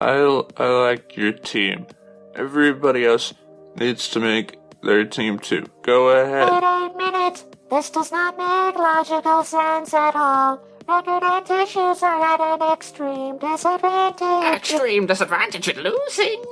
I, I like your team. Everybody else needs to make their team too. Go ahead. Wait a minute. This does not make logical sense at all. Record and tissues are at an extreme disadvantage. Extreme disadvantage at losing.